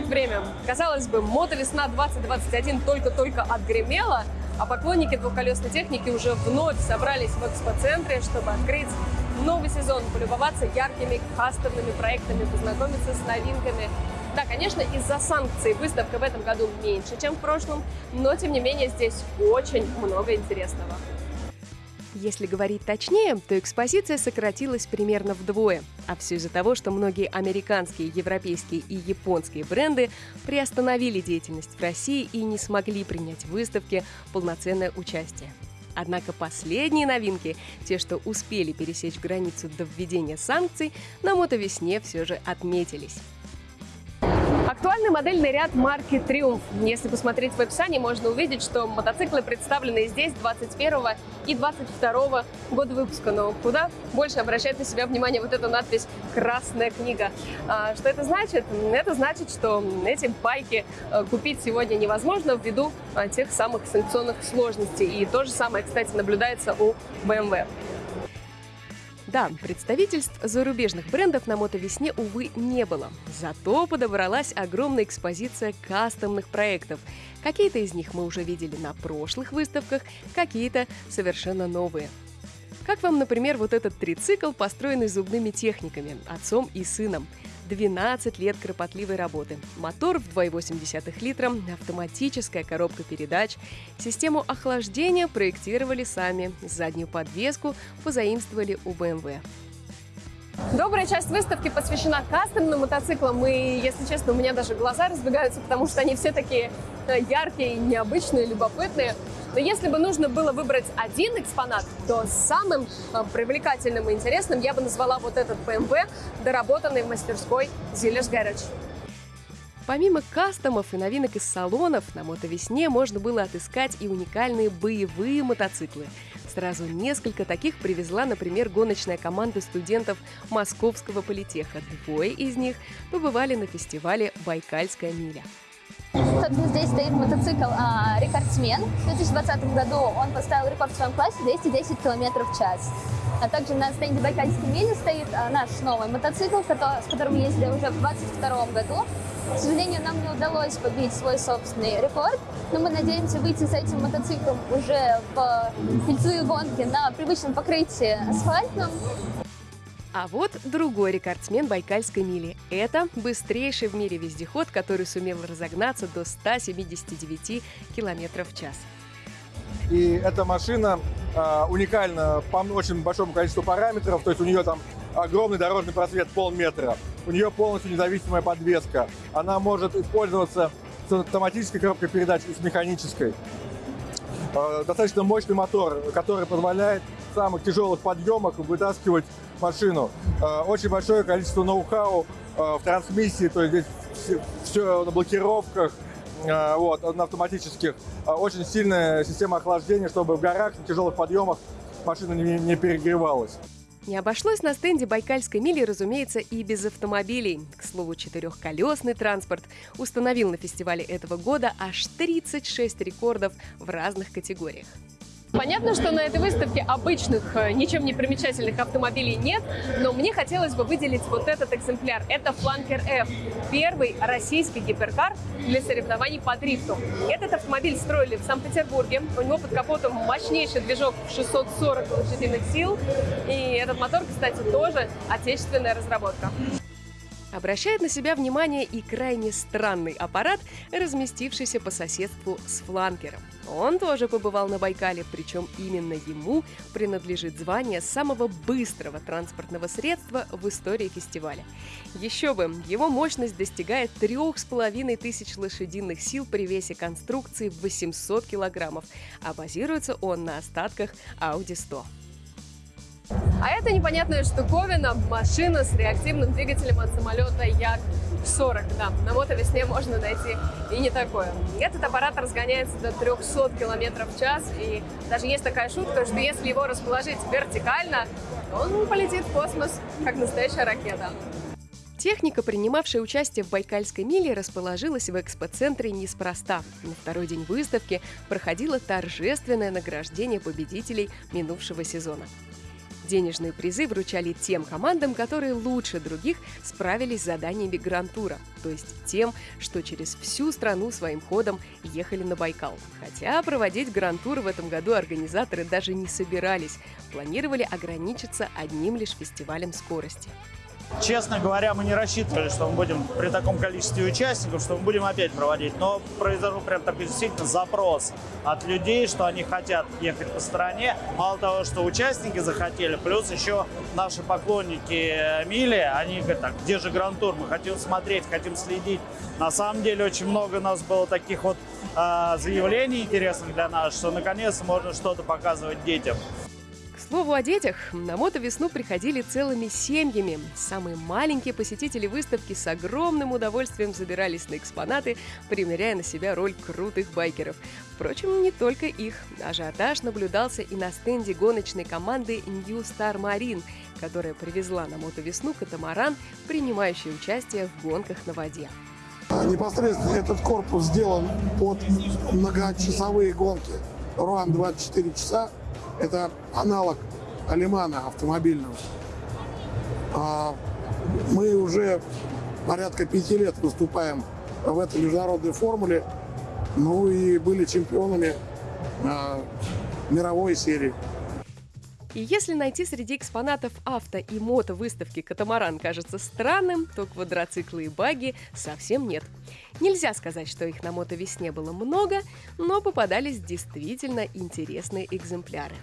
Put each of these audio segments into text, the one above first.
летит время. Казалось бы, мотовесна 2021 только-только отгремела, а поклонники двухколесной техники уже вновь собрались в экспоцентре, чтобы открыть новый сезон, полюбоваться яркими кастомными проектами, познакомиться с новинками. Да, конечно, из-за санкций выставка в этом году меньше, чем в прошлом, но тем не менее здесь очень много интересного. Если говорить точнее, то экспозиция сократилась примерно вдвое. А все из-за того, что многие американские, европейские и японские бренды приостановили деятельность в России и не смогли принять в выставке полноценное участие. Однако последние новинки, те, что успели пересечь границу до введения санкций, на мотовесне все же отметились. Актуальный модельный ряд марки Triumph. Если посмотреть в описании, можно увидеть, что мотоциклы представлены здесь 21 и 22 года выпуска. Но куда больше обращает на себя внимание вот эта надпись «Красная книга». А, что это значит? Это значит, что эти байки э, купить сегодня невозможно ввиду а, тех самых санкционных сложностей. И то же самое, кстати, наблюдается у BMW. Да, представительств зарубежных брендов на мотовесне, увы, не было. Зато подобралась огромная экспозиция кастомных проектов. Какие-то из них мы уже видели на прошлых выставках, какие-то совершенно новые. Как вам, например, вот этот трицикл, построенный зубными техниками, отцом и сыном – 12 лет кропотливой работы. Мотор в 2,8 литра, автоматическая коробка передач. Систему охлаждения проектировали сами. Заднюю подвеску позаимствовали у BMW. Добрая часть выставки посвящена кастомным мотоциклам, и, если честно, у меня даже глаза разбегаются, потому что они все такие э, яркие, необычные, любопытные. Но если бы нужно было выбрать один экспонат, то самым э, привлекательным и интересным я бы назвала вот этот BMW, доработанный в мастерской Zillers Garage. Помимо кастомов и новинок из салонов, на мотовесне можно было отыскать и уникальные боевые мотоциклы. Сразу несколько таких привезла, например, гоночная команда студентов Московского политеха. Двое из них побывали на фестивале «Байкальская миля». Собственно, здесь стоит мотоцикл а, «Рекордсмен». В 2020 году он поставил рекорд в своем классе 210 км в час. А также на стенде Байкальской мили стоит а, наш новый мотоцикл, который, с которым ездили уже в 2022 году. К сожалению, нам не удалось побить свой собственный рекорд, но мы надеемся выйти с этим мотоциклом уже в кольцевые гонки на привычном покрытии асфальтном. А вот другой рекордсмен Байкальской мили. Это быстрейший в мире вездеход, который сумел разогнаться до 179 км в час. И эта машина э, уникальна по очень большому количеству параметров, то есть у нее там огромный дорожный просвет полметра, у нее полностью независимая подвеска, она может использоваться с автоматической коробкой передач и с механической. Э, достаточно мощный мотор, который позволяет в самых тяжелых подъемах вытаскивать машину. Э, очень большое количество ноу-хау э, в трансмиссии, то есть здесь все на блокировках, вот, на автоматических. Очень сильная система охлаждения, чтобы в горах, на тяжелых подъемах машина не, не перегревалась. Не обошлось на стенде Байкальской мили, разумеется, и без автомобилей. К слову, четырехколесный транспорт установил на фестивале этого года аж 36 рекордов в разных категориях. Понятно, что на этой выставке обычных, э, ничем не примечательных автомобилей нет, но мне хотелось бы выделить вот этот экземпляр. Это Flanker F, первый российский гиперкар для соревнований по дрифту. Этот автомобиль строили в Санкт-Петербурге. У него под капотом мощнейший движок в 640 лошадиных сил. И этот мотор, кстати, тоже отечественная разработка. Обращает на себя внимание и крайне странный аппарат, разместившийся по соседству с фланкером. Он тоже побывал на Байкале, причем именно ему принадлежит звание самого быстрого транспортного средства в истории фестиваля. Еще бы, его мощность достигает трех с половиной тысяч лошадиных сил при весе конструкции в 800 килограммов, а базируется он на остатках Audi 100. А это непонятная штуковина, машина с реактивным двигателем от самолета Як-40. Да, на мотовесне можно найти и не такое. Этот аппарат разгоняется до 300 км в час, и даже есть такая шутка, что если его расположить вертикально, он полетит в космос, как настоящая ракета. Техника, принимавшая участие в Байкальской миле, расположилась в экспоцентре неспроста. На второй день выставки проходило торжественное награждение победителей минувшего сезона. Денежные призы вручали тем командам, которые лучше других справились с заданиями Грантура, то есть тем, что через всю страну своим ходом ехали на Байкал. Хотя проводить Грантур в этом году организаторы даже не собирались, планировали ограничиться одним лишь фестивалем скорости. Честно говоря, мы не рассчитывали, что мы будем при таком количестве участников, что мы будем опять проводить. Но произошел прям такой действительно запрос от людей, что они хотят ехать по стране. Мало того, что участники захотели, плюс еще наши поклонники Мили, они говорят, так, где же Гранд-тур? Мы хотим смотреть, хотим следить. На самом деле очень много у нас было таких вот э, заявлений интересных для нас, что наконец можно что-то показывать детям слову о детях, на мотовесну приходили целыми семьями. Самые маленькие посетители выставки с огромным удовольствием забирались на экспонаты, примеряя на себя роль крутых байкеров. Впрочем, не только их. Ажиотаж наблюдался и на стенде гоночной команды New Star Marine, которая привезла на мотовесну катамаран, принимающий участие в гонках на воде. Непосредственно этот корпус сделан под многочасовые гонки. Руан 24 часа это аналог Алимана автомобильного. А мы уже порядка пяти лет выступаем в этой международной формуле. Ну и были чемпионами а, мировой серии. И если найти среди экспонатов авто и мото выставки катамаран кажется странным, то квадроциклы и баги совсем нет. Нельзя сказать, что их на мотовесне было много, но попадались действительно интересные экземпляры.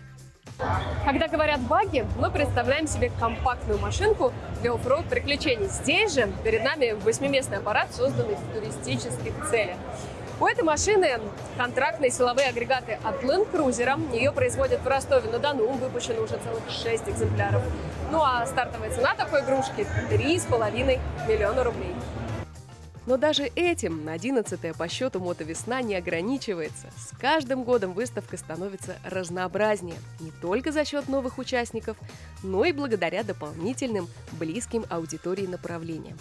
Когда говорят баги, мы представляем себе компактную машинку для оффроуд приключений. Здесь же перед нами восьмиместный аппарат, созданный в туристических целях. У этой машины контрактные силовые агрегаты от Land Cruiser. Ее производят в Ростове-на-Дону. Выпущено уже целых 6 экземпляров. Ну а стартовая цена такой игрушки – 3,5 миллиона рублей. Но даже этим 11-я по счету мотовесна не ограничивается. С каждым годом выставка становится разнообразнее. Не только за счет новых участников, но и благодаря дополнительным близким аудитории направлениям.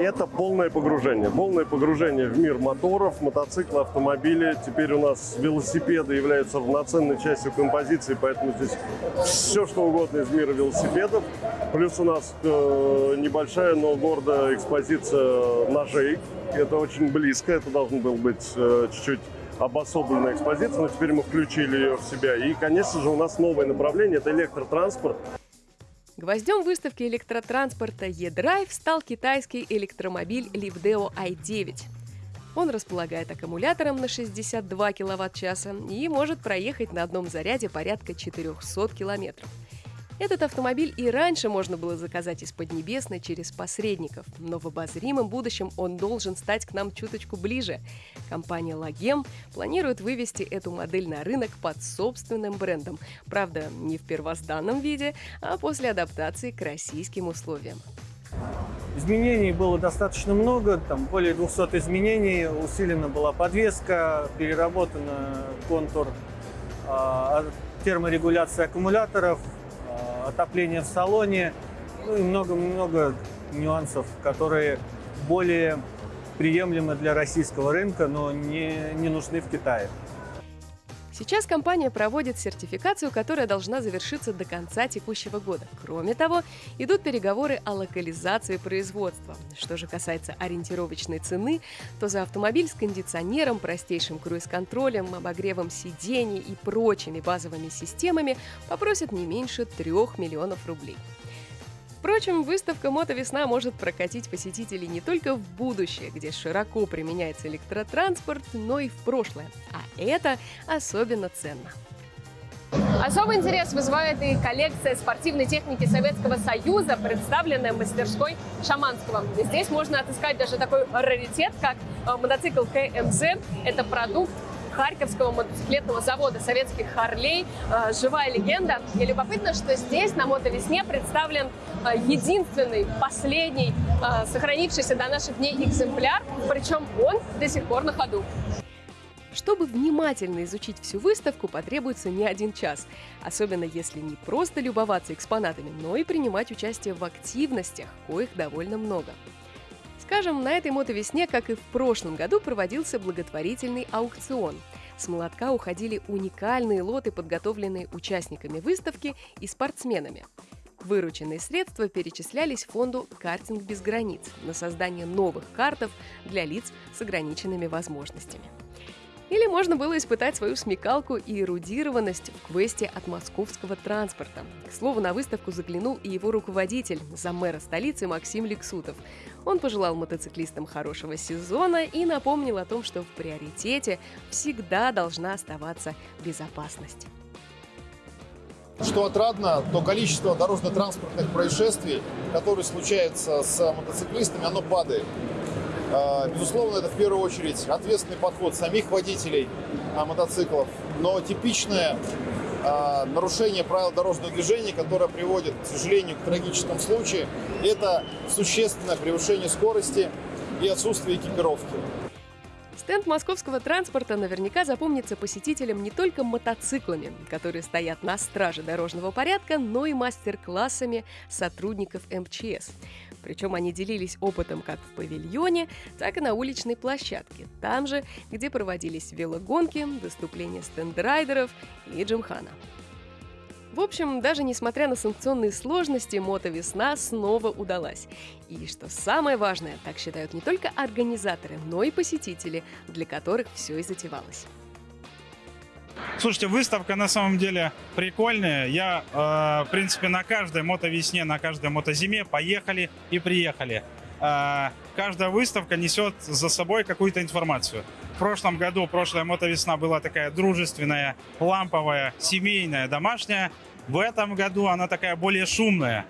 Это полное погружение. Полное погружение в мир моторов, мотоцикла, автомобиля. Теперь у нас велосипеды являются равноценной частью композиции, поэтому здесь все, что угодно из мира велосипедов. Плюс у нас э, небольшая, но гордая экспозиция ножей. Это очень близко, это должен был быть э, чуть-чуть обособленная экспозиция, но теперь мы включили ее в себя. И, конечно же, у нас новое направление – это электротранспорт. Гвоздем выставки электротранспорта E-Drive стал китайский электромобиль Livdeo i9. Он располагает аккумулятором на 62 киловатт-часа и может проехать на одном заряде порядка 400 километров – этот автомобиль и раньше можно было заказать из Поднебесной через посредников, но в обозримом будущем он должен стать к нам чуточку ближе. Компания Лагем планирует вывести эту модель на рынок под собственным брендом. Правда, не в первозданном виде, а после адаптации к российским условиям. Изменений было достаточно много, там более 200 изменений, усилена была подвеска, переработан контур э, терморегуляции аккумуляторов, отопление в салоне, ну и много-много нюансов, которые более приемлемы для российского рынка, но не, не нужны в Китае. Сейчас компания проводит сертификацию, которая должна завершиться до конца текущего года. Кроме того, идут переговоры о локализации производства. Что же касается ориентировочной цены, то за автомобиль с кондиционером, простейшим круиз-контролем, обогревом сидений и прочими базовыми системами попросят не меньше 3 миллионов рублей. Впрочем, выставка «Мотовесна» может прокатить посетителей не только в будущее, где широко применяется электротранспорт, но и в прошлое. А это особенно ценно. Особый интерес вызывает и коллекция спортивной техники Советского Союза, представленная мастерской Шаманского. Здесь можно отыскать даже такой раритет, как э, мотоцикл КМЗ. Это продукт Харьковского мотоциклетного завода советских Харлей. Э, живая легенда. И любопытно, что здесь на мотовесне представлен э, единственный, последний, э, сохранившийся до наших дней экземпляр, причем он до сих пор на ходу. Чтобы внимательно изучить всю выставку, потребуется не один час, особенно если не просто любоваться экспонатами, но и принимать участие в активностях, коих довольно много. Скажем, на этой мотовесне, как и в прошлом году, проводился благотворительный аукцион. С молотка уходили уникальные лоты, подготовленные участниками выставки и спортсменами. Вырученные средства перечислялись фонду «Картинг без границ» на создание новых картов для лиц с ограниченными возможностями. Или можно было испытать свою смекалку и эрудированность в квесте от московского транспорта. К слову, на выставку заглянул и его руководитель, замэра столицы Максим Лексутов. Он пожелал мотоциклистам хорошего сезона и напомнил о том, что в приоритете всегда должна оставаться безопасность. Что отрадно, то количество дорожно-транспортных происшествий, которые случаются с мотоциклистами, оно падает. А, безусловно, это в первую очередь ответственный подход самих водителей а, мотоциклов, но типичное нарушение правил дорожного движения, которое приводит, к сожалению, к трагическому случаю, это существенное превышение скорости и отсутствие экипировки. Стенд московского транспорта наверняка запомнится посетителям не только мотоциклами, которые стоят на страже дорожного порядка, но и мастер-классами сотрудников МЧС. Причем они делились опытом как в павильоне, так и на уличной площадке, там же, где проводились велогонки, выступления стендрайдеров и джимхана. В общем, даже несмотря на санкционные сложности, мотовесна снова удалась. И что самое важное, так считают не только организаторы, но и посетители, для которых все и затевалось. Слушайте, выставка на самом деле прикольная. Я, э, в принципе, на каждой мотовесне, на каждой мотозиме поехали и приехали. Э, каждая выставка несет за собой какую-то информацию. В прошлом году, прошлая мотовесна была такая дружественная, ламповая, семейная, домашняя. В этом году она такая более шумная.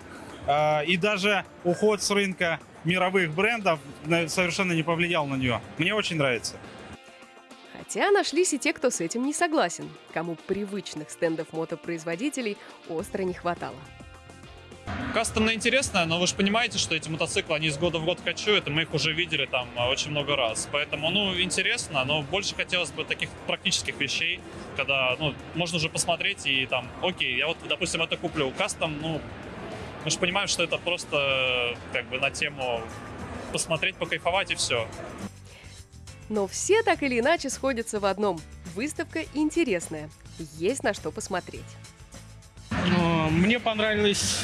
Э, и даже уход с рынка мировых брендов совершенно не повлиял на нее. Мне очень нравится. Хотя нашлись и те, кто с этим не согласен, кому привычных стендов мотопроизводителей остро не хватало. Кастомно интересно, но вы же понимаете, что эти мотоциклы, они из года в год качуют, и мы их уже видели там а, очень много раз. Поэтому, ну, интересно, но больше хотелось бы таких практических вещей, когда, ну, можно уже посмотреть и там, окей, я вот, допустим, это куплю. Кастом, ну, мы же понимаем, что это просто как бы на тему посмотреть, покайфовать и все. Но все так или иначе сходятся в одном. Выставка интересная. Есть на что посмотреть. Мне понравились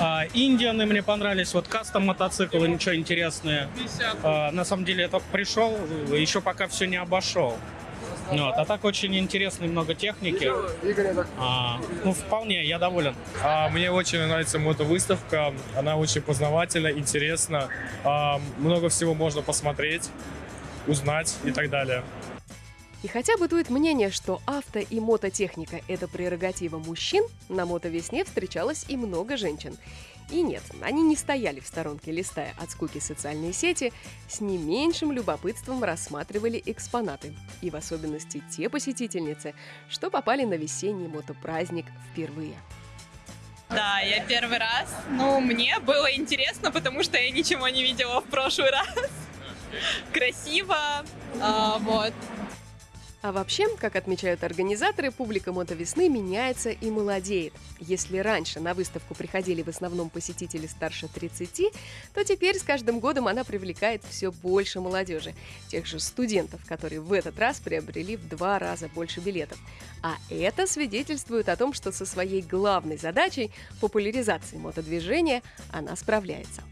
а, Индианы, мне понравились вот кастом мотоциклы, ничего интересное. А, на самом деле я только пришел, еще пока все не обошел. Вот. А так очень интересно, много техники. А, ну, вполне, я доволен. А, мне очень нравится мотовыставка. Она очень познавательна, интересна. А, много всего можно посмотреть узнать и так далее. И хотя бытует мнение, что авто и мототехника – это прерогатива мужчин, на мотовесне встречалось и много женщин. И нет, они не стояли в сторонке, листая от скуки социальные сети, с не меньшим любопытством рассматривали экспонаты. И в особенности те посетительницы, что попали на весенний мотопраздник впервые. Да, я первый раз. Ну, мне было интересно, потому что я ничего не видела в прошлый раз красиво, а, вот. А вообще, как отмечают организаторы, публика мотовесны меняется и молодеет. Если раньше на выставку приходили в основном посетители старше 30, то теперь с каждым годом она привлекает все больше молодежи. Тех же студентов, которые в этот раз приобрели в два раза больше билетов. А это свидетельствует о том, что со своей главной задачей популяризации мотодвижения она справляется.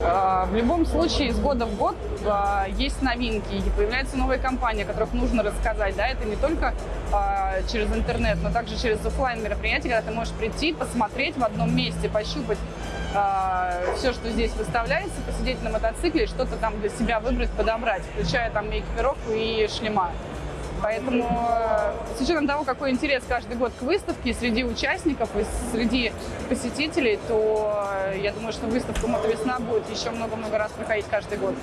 А, в любом случае, из года в год а, есть новинки, и появляются новые компании, о которых нужно рассказать. Да? Это не только а, через интернет, но также через офлайн мероприятия, когда ты можешь прийти, посмотреть в одном месте, пощупать все, что здесь выставляется, посидеть на мотоцикле, что-то там для себя выбрать, подобрать, включая там и экипировку, и шлема. Поэтому э, с учетом того, какой интерес каждый год к выставке среди участников и среди посетителей, то э, я думаю, что выставка «Мотовесна» будет еще много-много раз проходить каждый год.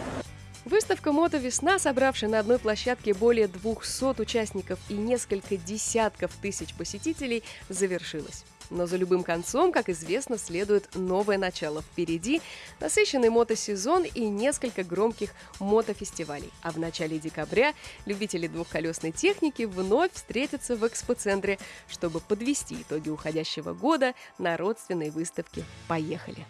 Выставка «Мото Весна», собравшая на одной площадке более 200 участников и несколько десятков тысяч посетителей, завершилась. Но за любым концом, как известно, следует новое начало. Впереди насыщенный мотосезон и несколько громких мотофестивалей. А в начале декабря любители двухколесной техники вновь встретятся в экспоцентре, чтобы подвести итоги уходящего года на родственной выставке «Поехали!».